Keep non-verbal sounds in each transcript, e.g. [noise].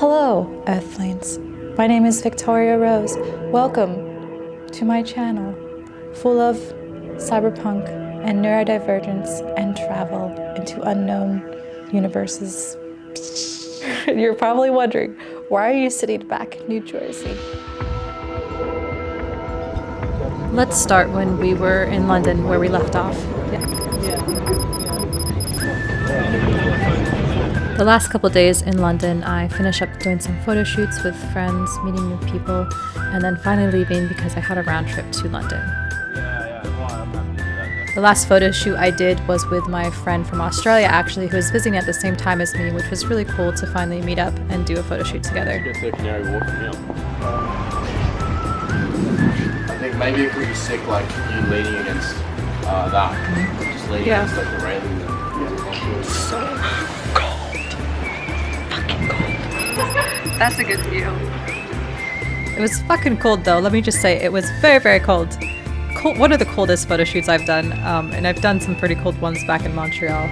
Hello, Earthlings. My name is Victoria Rose. Welcome to my channel, full of cyberpunk and neurodivergence and travel into unknown universes. [laughs] You're probably wondering, why are you sitting back in New Jersey? Let's start when we were in London, where we left off. The last couple days in London, I finished up doing some photo shoots with friends, meeting new people, and then finally leaving because I had a round trip to London. The last photo shoot I did was with my friend from Australia, actually, who was visiting at the same time as me, which was really cool to finally meet up and do a photo shoot together. I think maybe it could be sick, like you leaning against uh, that, just leaning Yeah. against like the railing. There. That's a good view. It was fucking cold though, let me just say, it was very, very cold. Cold, one of the coldest photo shoots I've done, um, and I've done some pretty cold ones back in Montreal.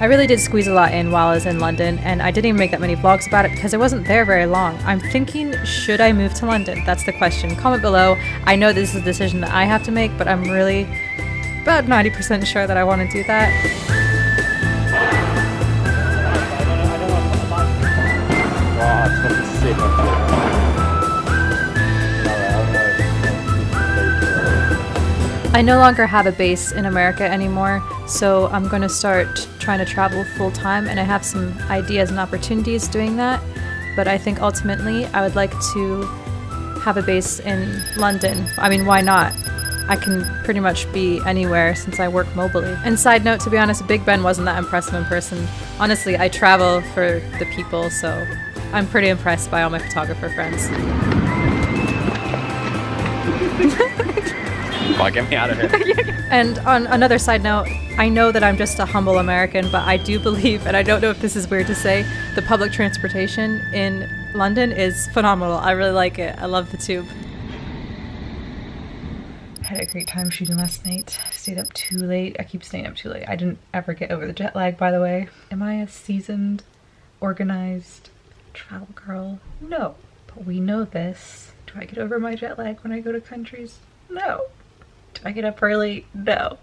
I really did squeeze a lot in while I was in London, and I didn't even make that many vlogs about it because I wasn't there very long. I'm thinking, should I move to London? That's the question. Comment below. I know this is a decision that I have to make, but I'm really about 90% sure that I want to do that. Oh, it's fucking sick. It. No, I. No longer have a base in America anymore, so I'm going to start trying to travel full time, and I have some ideas and opportunities doing that. But I think ultimately I would like to have a base in London. I mean, why not? I can pretty much be anywhere since I work mobily. And side note, to be honest, Big Ben wasn't that impressive in person. Honestly, I travel for the people, so I'm pretty impressed by all my photographer friends. Fuck, get me out of here. [laughs] And on another side note, I know that I'm just a humble American, but I do believe, and I don't know if this is weird to say, the public transportation in London is phenomenal. I really like it. I love the tube. I had a great time shooting last night. I stayed up too late. I keep staying up too late. I didn't ever get over the jet lag, by the way. Am I a seasoned, organized travel girl? No. But we know this. Do I get over my jet lag when I go to countries? No. Do I get up early? No.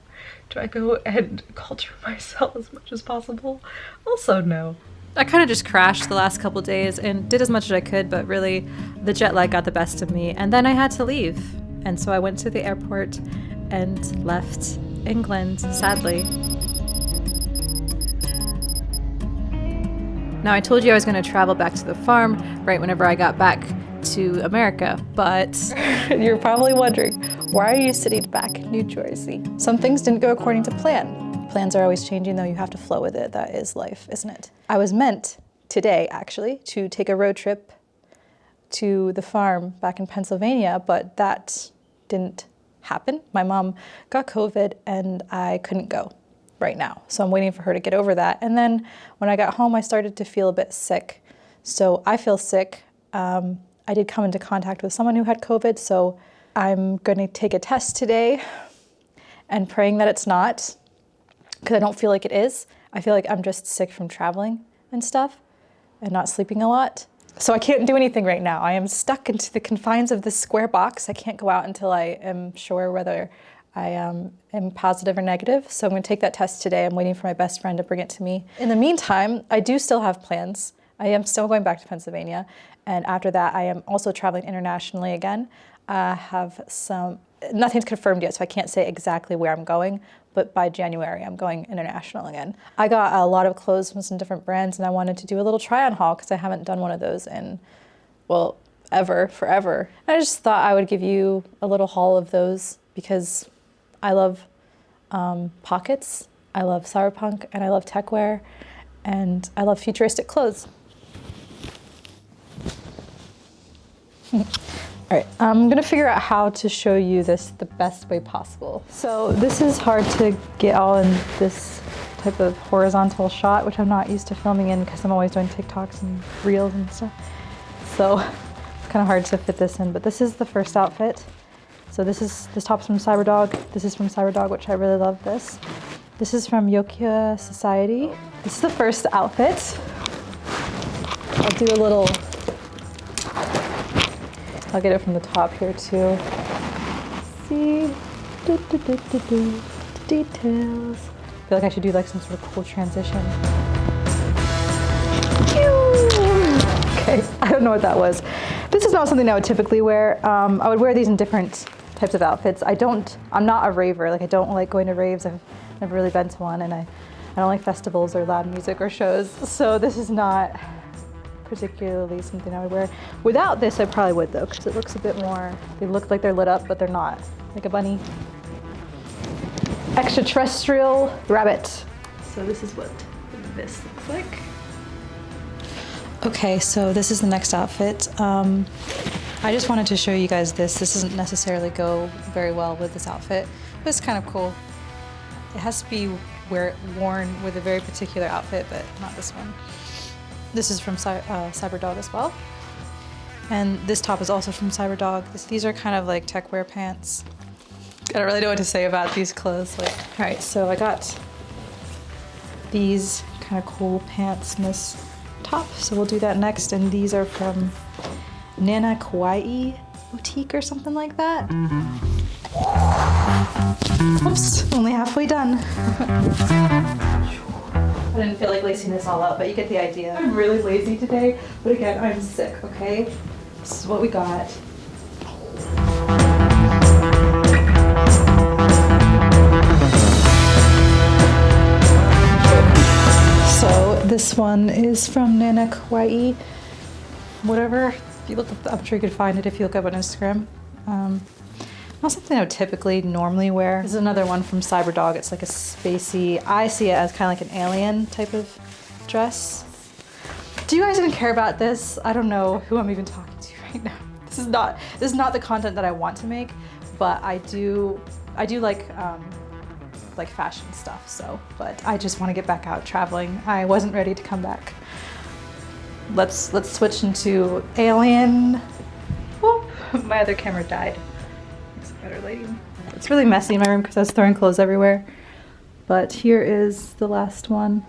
Do I go and [laughs] culture myself as much as possible? Also, no. I kind of just crashed the last couple days and did as much as I could, but really the jet lag got the best of me. And then I had to leave. And so I went to the airport and left England, sadly. Now, I told you I was going to travel back to the farm right whenever I got back to America, but [laughs] You're probably wondering, why are you sitting back in New Jersey? Some things didn't go according to plan. Plans are always changing, though you have to flow with it. That is life, isn't it? I was meant today, actually, to take a road trip to the farm back in Pennsylvania, but that didn't happen. My mom got COVID and I couldn't go right now. So I'm waiting for her to get over that. And then when I got home, I started to feel a bit sick. So I feel sick. Um, I did come into contact with someone who had COVID, so I'm going to take a test today and praying that it's not because I don't feel like it is. I feel like I'm just sick from traveling and stuff and not sleeping a lot. So I can't do anything right now. I am stuck into the confines of this square box. I can't go out until I am sure whether I um, am positive or negative. So I'm going to take that test today. I'm waiting for my best friend to bring it to me. In the meantime, I do still have plans. I am still going back to Pennsylvania. And after that, I am also traveling internationally again. I have some, nothing's confirmed yet, so I can't say exactly where I'm going, but by January, I'm going international again. I got a lot of clothes from some different brands and I wanted to do a little try on haul because I haven't done one of those in, well, ever, forever. I just thought I would give you a little haul of those because I love um, pockets, I love cyberpunk, and I love techwear, and I love futuristic clothes. [laughs] All right, I'm gonna figure out how to show you this the best way possible. So this is hard to get all in this type of horizontal shot, which I'm not used to filming in because I'm always doing TikToks and reels and stuff. So [laughs] it's kind of hard to fit this in, but this is the first outfit. So this is, this top's from Cyberdog. This is from Cyberdog, which I really love this. This is from Yokya Society. This is the first outfit. I'll do a little, I'll get it from the top here too. See, do, do, do, do, do. details. I feel like I should do like some sort of cool transition. [laughs] Okay, I don't know what that was. This is not something I would typically wear. Um, I would wear these in different types of outfits. I don't, I'm not a raver. Like I don't like going to raves. I've never really been to one and I, I don't like festivals or loud music or shows. So this is not particularly something I would wear. Without this, I probably would though, because it looks a bit more, they look like they're lit up, but they're not. Like a bunny. Extraterrestrial rabbit. So this is what this looks like. Okay, so this is the next outfit. Um, I just wanted to show you guys this. This doesn't necessarily go very well with this outfit, but it's kind of cool. It has to be wear, worn with a very particular outfit, but not this one. This is from uh, Cyberdog as well. And this top is also from Cyberdog. This, these are kind of like tech wear pants. I don't really know what to say about these clothes. Like, all right, so I got these kind of cool pants and this top. So we'll do that next. And these are from Nana Kawaii Boutique or something like that. Mm-hmm. Oops, only halfway done. I didn't feel like lacing this all up, but you get the idea. I'm really lazy today, but again, I'm sick, okay? This is what we got. So this one is from Nana Kawaii, whatever. If you look up, I'm sure you could find it if you look up on Instagram. Um, not something I would typically normally wear. This is another one from Cyberdog. It's like a spacey, I see it as kind of like an alien type of dress. Do you guys even care about this? I don't know who I'm even talking to [laughs] right now. This is not, this is not the content that I want to make, but I do, I do like, um, like fashion stuff, so, but I just want to get back out traveling. I wasn't ready to come back. Let's, let's switch into alien. Whoop, my other camera died It's better lighting. It's really messy in my room because I was throwing clothes everywhere. But here is the last one.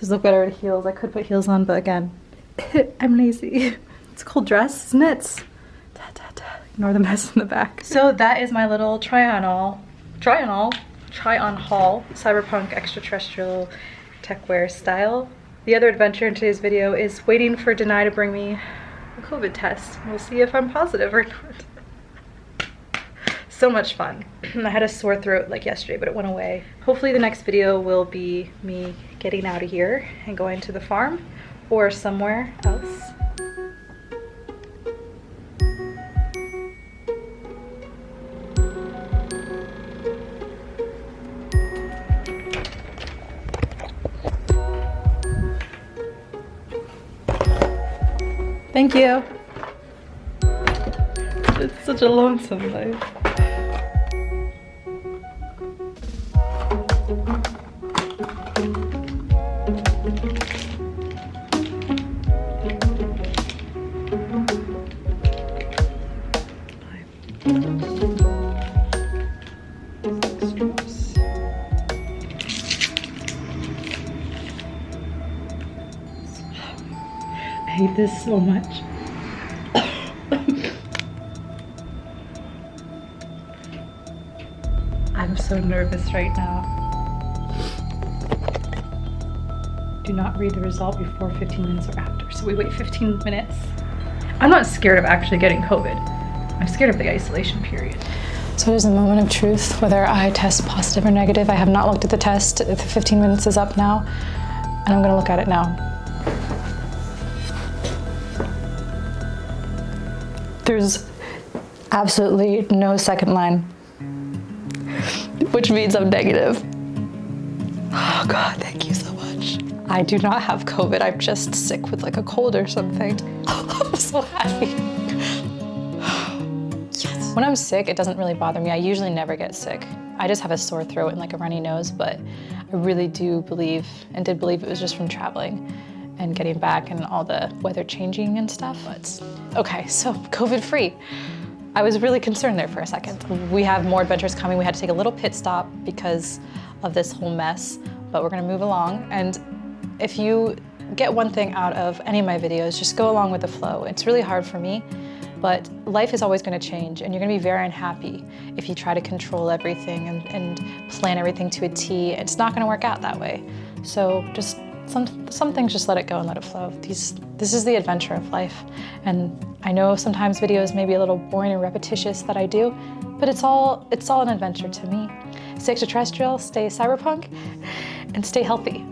These look better with heels. I could put heels on, but again, [laughs] I'm lazy. [laughs] It's a cool dress, isn't it? Da, da, da. Ignore the mess in the back. So that is my little try on all, try on all, try on haul, cyberpunk extraterrestrial techwear style. The other adventure in today's video is waiting for Denai to bring me a COVID test. We'll see if I'm positive or not so much fun. [clears throat] I had a sore throat like yesterday, but it went away. Hopefully the next video will be me getting out of here and going to the farm or somewhere else. Thank you. It's such a lonesome life. This so much. I'm so nervous right now. Do not read the result before 15 minutes or after. So we wait 15 minutes. I'm not scared of actually getting COVID. I'm scared of the isolation period. So it is the moment of truth, whether I test positive or negative. I have not looked at the test. The 15 minutes is up now, and I'm gonna look at it now. There's absolutely no second line, which means I'm negative. Oh God, thank you so much. I do not have COVID. I'm just sick with like a cold or something. [laughs] I'm so happy. yes. When I'm sick, it doesn't really bother me. I usually never get sick. I just have a sore throat and like a runny nose, but I really do believe and did believe it was just from traveling and getting back and all the weather changing and stuff. But okay, so COVID free. I was really concerned there for a second. We have more adventures coming. We had to take a little pit stop because of this whole mess, but we're gonna move along. And if you get one thing out of any of my videos, just go along with the flow. It's really hard for me, but life is always gonna change and you're gonna be very unhappy if you try to control everything and, and plan everything to a T. It's not gonna work out that way. So just some, some things just let it go and let it flow. These, this is the adventure of life. And I know sometimes videos may be a little boring and repetitious that I do, but it's all, it's all an adventure to me. Stay extraterrestrial, stay cyberpunk, and stay healthy.